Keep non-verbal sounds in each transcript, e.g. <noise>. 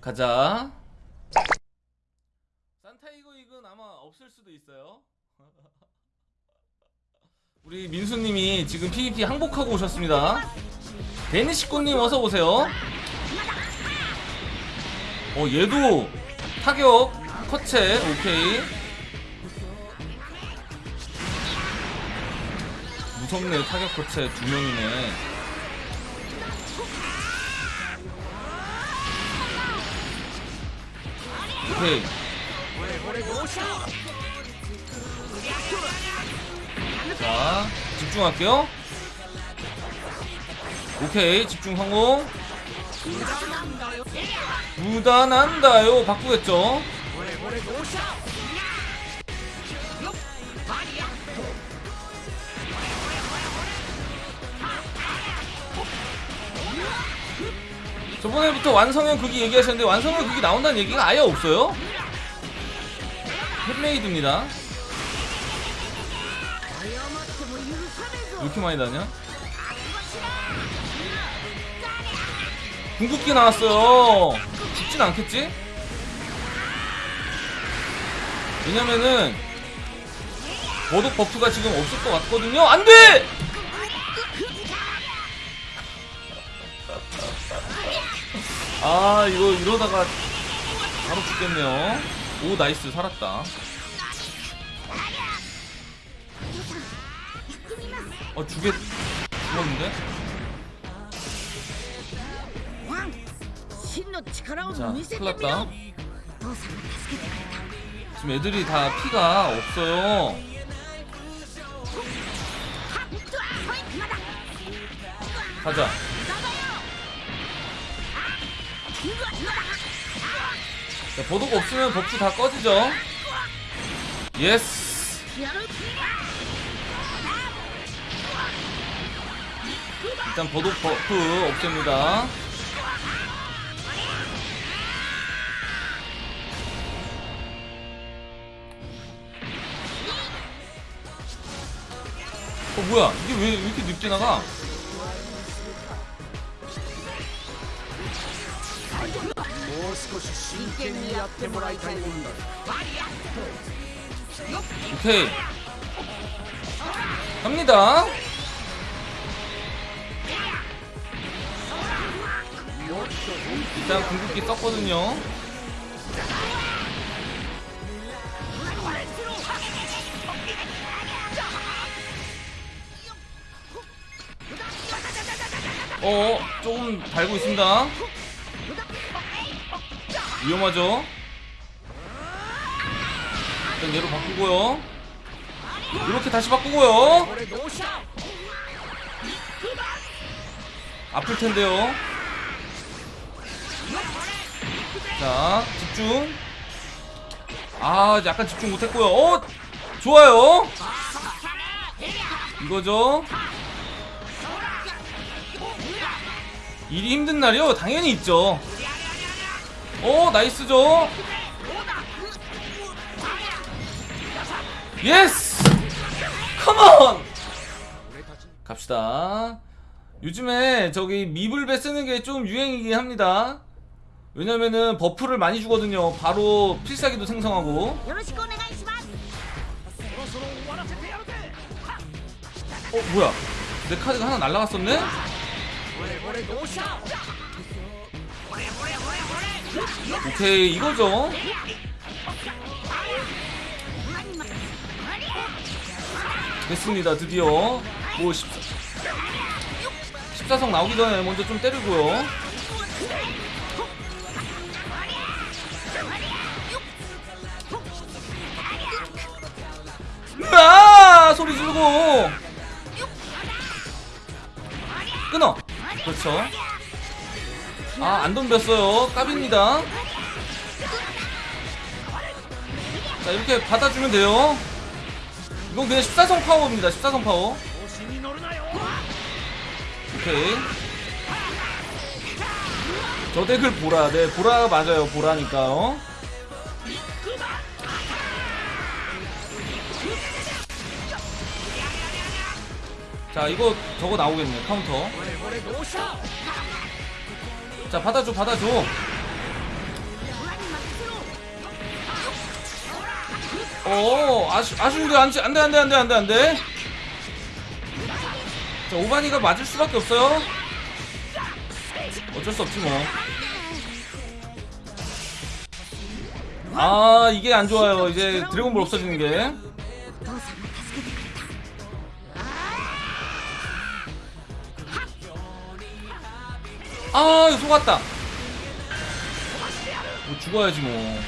가자. 산타이거 이건 아마 없을 수도 있어요. <laughs> 우리 민수님이 지금 PVP 항복하고 오셨습니다. 데니시코님 어서 오세요. 어 얘도 타격 커체 오케이. 무섭네 타격 커체 두 명이네. 오케이. 자, 집중할게요. 오케이, 집중 성공. 무단한다요. 바꾸겠죠? 저번에부터 완성형 극이 얘기하셨는데 완성형 극이 나온다는 얘기가 아예 없어요? hand메이드입니다. 왜 이렇게 많이 다냐? 궁극기 나왔어요. 죽진 않겠지? 왜냐면은 버독 버프가 지금 없을 것 같거든요. 안 돼! 아 이거 이러다가 바로 죽겠네요. 오 nice. 살았다. 어 죽겠 죽었는데? 자 큰일났다. 지금 애들이 다 피가 없어요. 가자. 자, 보도가 없으면 버프 다 꺼지죠. 예스. 일단 보독 버프 없앱니다. 어 뭐야 이게 왜, 왜 이렇게 늦게 나가? 少し真剣にやってもらいたいもんだ 오케이 갑니다 일단 궁극기 썼거든요 어 조금 달고 있습니다 위험하죠? 일단 얘로 바꾸고요. 이렇게 다시 바꾸고요. 아플텐데요. 자 집중. 아 약간 집중 못했고요. 어 좋아요. 이거죠? 일이 힘든 날이요? 당연히 있죠. 오 nice죠? yes come on 갑시다. 요즘에 저기 미불배 쓰는게 좀 유행이긴 합니다. 왜냐면은 buff를 많이 주거든요. 바로 필살기도 생성하고. 어 뭐야? 내 카드가 하나 날라갔었네? 오케이 이거죠. 됐습니다 드디어. 뭐 14, 14성 나오기 전에 먼저 좀 때리고요. 으아! 소리 지르고. 끊어. 그렇죠. 아, 안 덤볐어요. 까비입니다. 자, 이렇게 받아주면 돼요. 이건 그냥 14성 파워입니다. 14성 파워. 오케이. 저 덱을 보라. 네, 보라 맞아요. 보라니까요. 어? 자, 이거 저거 나오겠네. 카운터. 자 받아줘 받아줘. 어 아쉬, 아쉬운데 안돼 안돼 안돼 안돼 안돼 안돼. 자 오바니가 맞을 수밖에 없어요. 어쩔 수 없지 뭐아 이게 안 좋아요. 이제 드래곤볼 없어지는 게 아 이거 속았다. 뭐 죽어야지 뭐.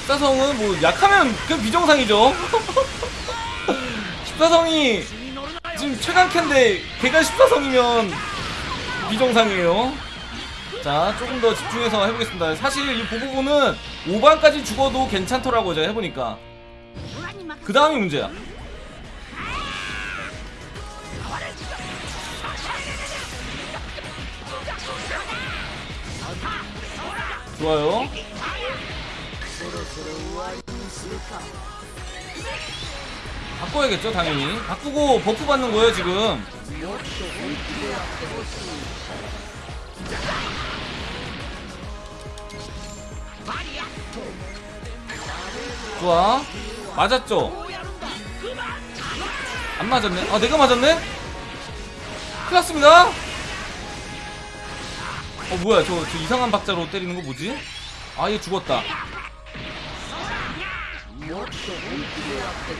십사성은 뭐 약하면 그냥 비정상이죠. <laughs> 14성이 지금 최강캔데 걔가 14성이면 비정상이에요. 자 조금 더 집중해서 해보겠습니다. 사실 이 보고보는 5반까지 죽어도 괜찮더라고요 제가 해보니까. 그 다음이 문제야. 좋아요. 바꿔야겠죠 당연히. 바꾸고 버프 받는 거예요 지금. 좋아. 맞았죠? 안 맞았네. 아 내가 맞았네? 큰일 났습니다 어 뭐야 저, 저 이상한 박자로 때리는 거 뭐지? 아얘 죽었다.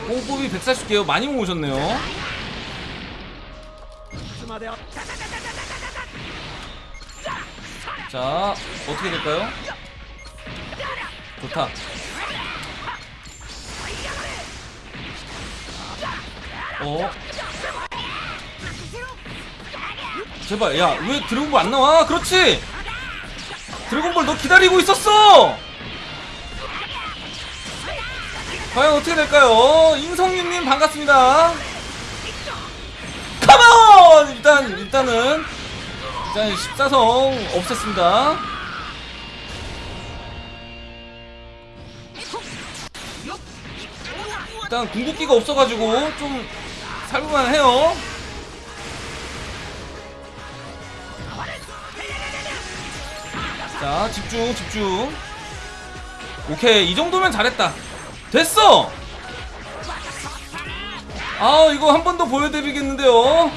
뽕뽑이 140개요. 많이 모으셨네요. 자 어떻게 될까요? 좋다. 어 제발 야 왜 드래곤볼 안 나와? 그렇지! 드래곤볼 너 기다리고 있었어! 과연 어떻게 될까요? 인성윤님 반갑습니다. 컴온! 일단 일단은 일단 14성 없앴습니다. 일단 궁극기가 없어가지고 좀 살볼만 해요 자 집중 집중. 오케이 이 정도면 잘했다. 됐어! 아 이거 한 번 더 보여드리겠는데요?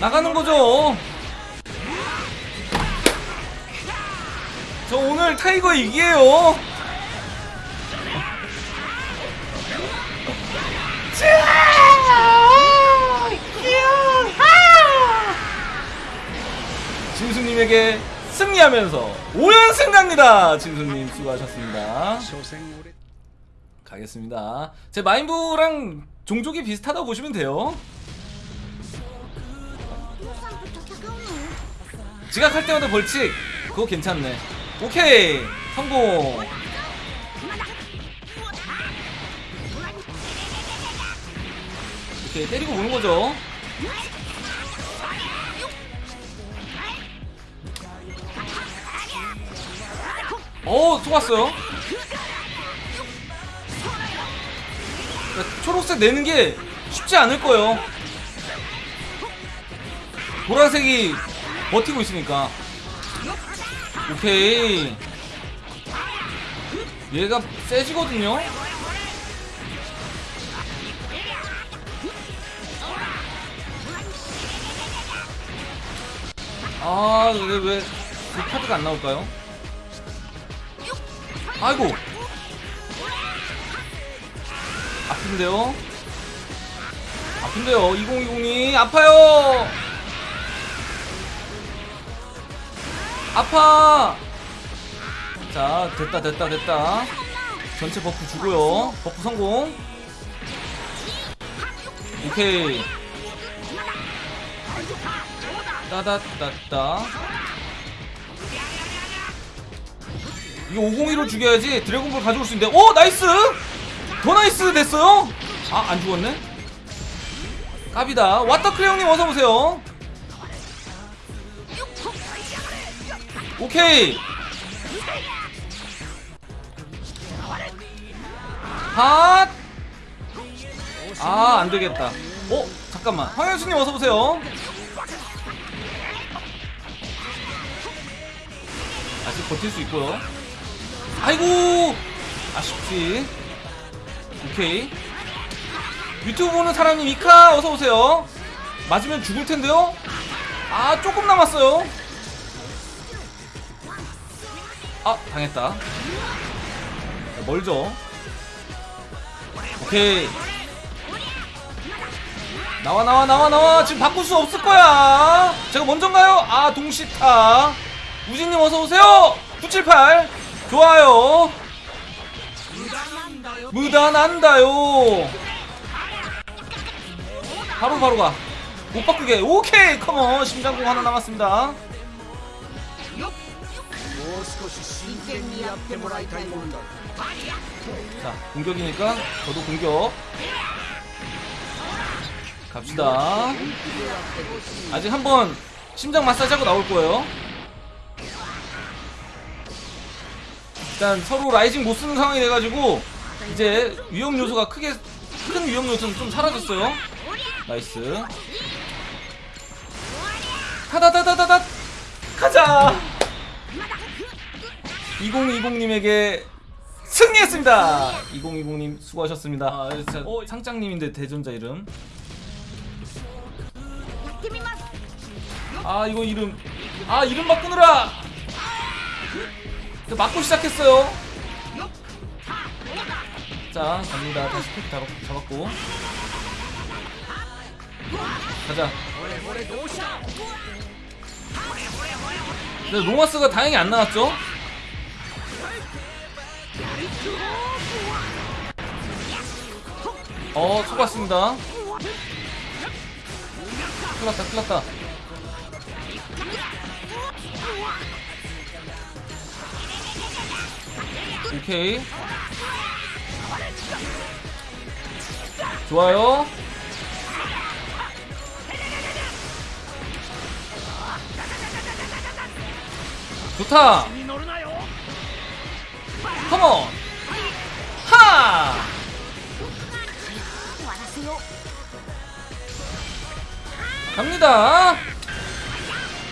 나가는 거죠? 저 오늘 타이거 이기에요 진수님에게 승리하면서 5연승 갑니다. 진수님 수고하셨습니다. 가겠습니다. 제 마인부랑 종족이 비슷하다고 보시면 돼요. 지각할 때마다 벌칙. 그거 괜찮네. 오케이. 성공. 이렇게 때리고 오는 거죠. 어 속았어요. 그러니까 초록색 내는 게 쉽지 않을 거예요. 보라색이 버티고 있으니까. 오케이. 얘가 세지거든요. 아 근데 왜그 카드가 안 나올까요? 아이고. 아픈데요? 아픈데요? 2020이 아파요. 아파. 자 됐다 됐다 됐다. 전체 buff 주고요. buff 성공. 오케이. 따다따따 이거 501로 죽여야지 드래곤볼 가져올 수 있는데 오 nice 더 nice 됐어요 아 안 죽었네 까비다 왓더크레 형님 어서오세요 오케이 핫! 아, 안 되겠다. 어, 잠깐만. 황현수님 어서 오세요. 아직 버틸 수 있고요. 아이고, 아쉽지. 오케이. 유튜브 보는 사람님 이카 어서 오세요. 맞으면 죽을 텐데요. 아, 조금 남았어요. 아, 당했다. 멀죠. 오케이. 나와 나와 나와 나와 지금 바꿀 수 없을 거야 제가 먼저인가요? 아 동시타 우진님 어서오세요 978 좋아요. 무단한다요. 바로 바로 가 못 바꾸게. 오케이 컴온. 심장공 하나 남았습니다. 자 공격이니까 저도 공격. 갑시다. 아직 한번 심장 마사지하고 나올 거예요. 일단 서로 rising 못 쓰는 상황이 돼가지고 이제 위험 요소가 크게 큰 위험 요소는 좀 사라졌어요. nice. 타다다다다다 가자! 2020님에게 승리했습니다! 2020님 수고하셨습니다. 아, 네, 어, 상장님인데 대전자 이름. 아 이거 이름. 아 이름 바꾸느라! 저 맞고 시작했어요. 자 갑니다. 다시 팩 잡았, 잡았고. 가자. 근데 로마스가 다행히 안 나왔죠? 어, 수고하셨습니다. 큰일 났다, 큰일 났다. 오케이. 좋아요. 좋다. 컴온. 하! 갑니다.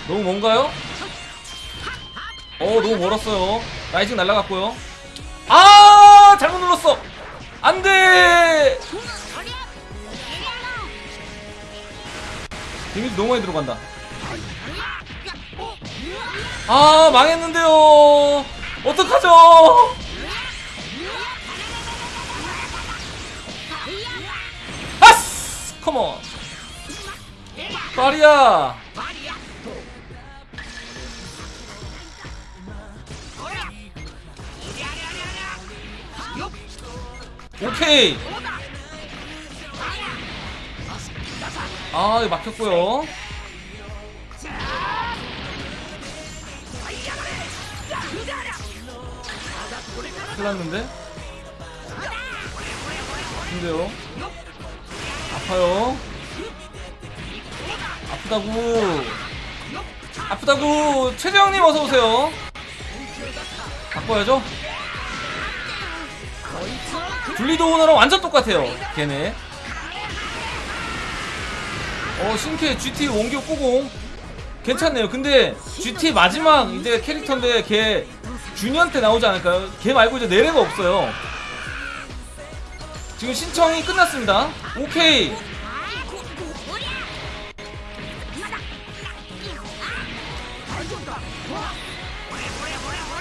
너무 먼가요? 어 너무 멀었어요. 라이징 날라갔고요. 아, 잘못 눌렀어. 안 돼. 데미지 너무 많이 들어간다. 아, 망했는데요. 어떡하죠? 아스! 컴온. 파리야. 오케이. 아, 이거 막혔고요. 큰일 났는데? 근데요? 아파요? 아프다고 아프다고 최재형님 어서오세요 바꿔야죠 줄리도 오너랑 완전 똑같아요 걔네. 어 신캐 GT 원기호 꼬공. 괜찮네요. 근데 GT 마지막 이제 캐릭터인데 걔 주니언 때 나오지 않을까요? 걔 말고 이제 내래가 없어요. 지금 신청이 끝났습니다. 오케이.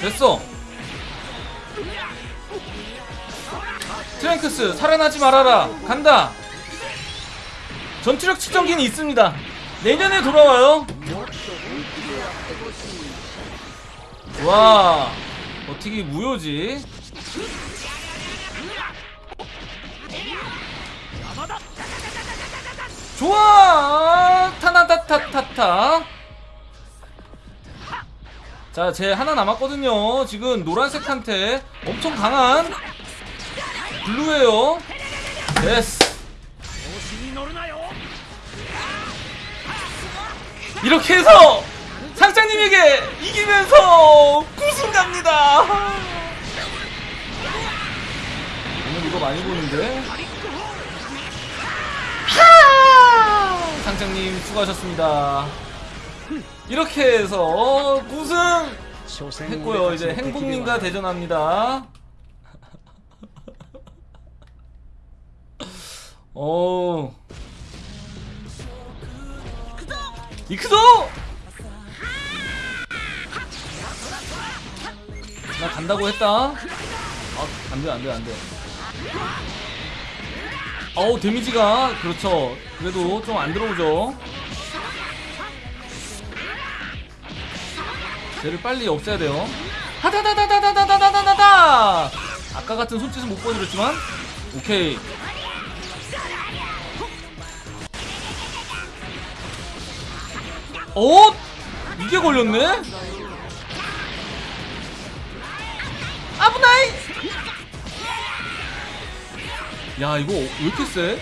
됐어 트랭크스 살아나지 말아라. 간다. 전투력 측정기는 있습니다. 내년에 돌아와요. 와 어떻게 무효지? 좋아! 타나타타타타. 자, 제 하나 남았거든요. 지금 노란색한테 엄청 강한 블루예요. 됐어. 이렇게 해서 상장님에게 이기면서 우승 갑니다. 오늘 이거 많이 보는데. 상장님 수고하셨습니다. 이렇게 해서 우승 했고요. 이제 행복님과 대전합니다. 오. 이크도! 나 간다고 했다. 아, 안 돼, 안 돼, 안 돼. 어우, 데미지가, 그렇죠. 그래도 좀 안 들어오죠. 쟤를 빨리 없애야 돼요. 하다다다다다다다다다다! 아까 같은 손짓은 못 보여드렸지만, 오케이. 어? 이게 걸렸네? 아브나이! 야 이거 왜 이렇게 세?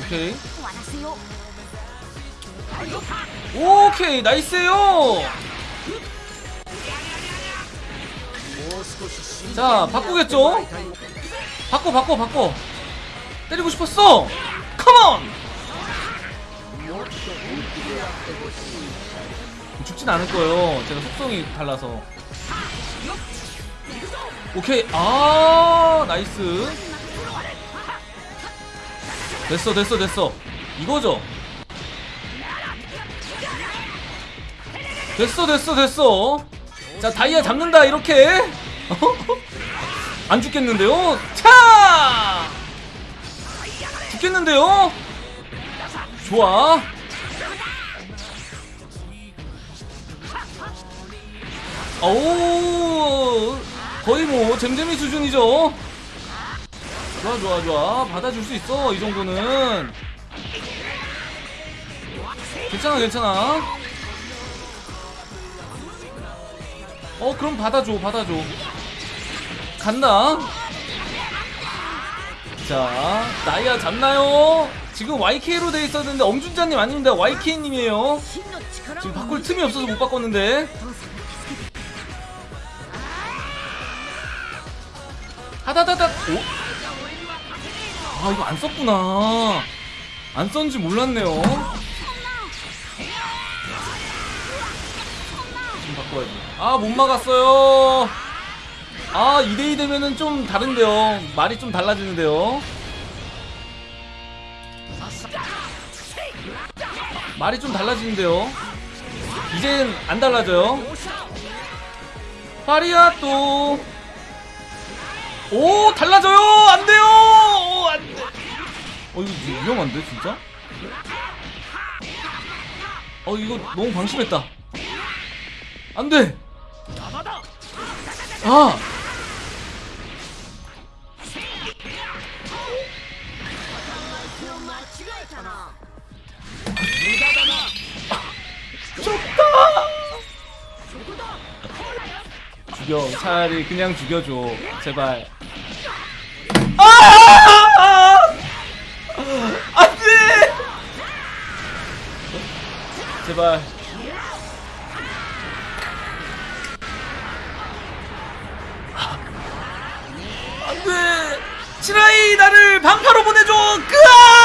오케이 오케이 나이스요 자 바꾸겠죠? 바꿔 바꿔 바꿔 때리고 싶었어 컴온! 죽진 않을 거예요. 제가 속성이 달라서. 오케이. 아 nice. 됐어 됐어 됐어. 이거죠? 됐어 됐어 됐어. 자 다이아 잡는다 이렇게. <laughs> 안 죽겠는데요? 차 죽겠는데요? 좋아. 오 거의 뭐 잼잼이 수준이죠? 좋아 좋아 좋아. 받아줄 수 있어 이 정도는. 괜찮아 괜찮아. 어 그럼 받아줘 받아줘. 간다 자 나이가 잡나요? 지금 YK로 돼 있었는데 엄준자님 아닙니다. YK님이에요. 지금 바꿀 틈이 없어서 못 바꿨는데. 하다다다 오? 아 이거 안 썼구나. 안 썼는지 몰랐네요. 지금 바꿔야지 아 못 막았어요. 아 2대2 되면은 좀 다른데요. 말이 좀 달라지는데요. 말이 좀 달라지는데요. 이젠 안 달라져요. 파리야 또. 오 달라져요! 안 돼요! 오, 안 돼. 어 이거 위험한데 진짜? 어 이거 너무 방심했다. 안돼! 아 죽여. 차라리 그냥 죽여줘. 제발. 아! 안돼! 제발. 안돼! 치라이 나를 방파로 보내줘! 끄아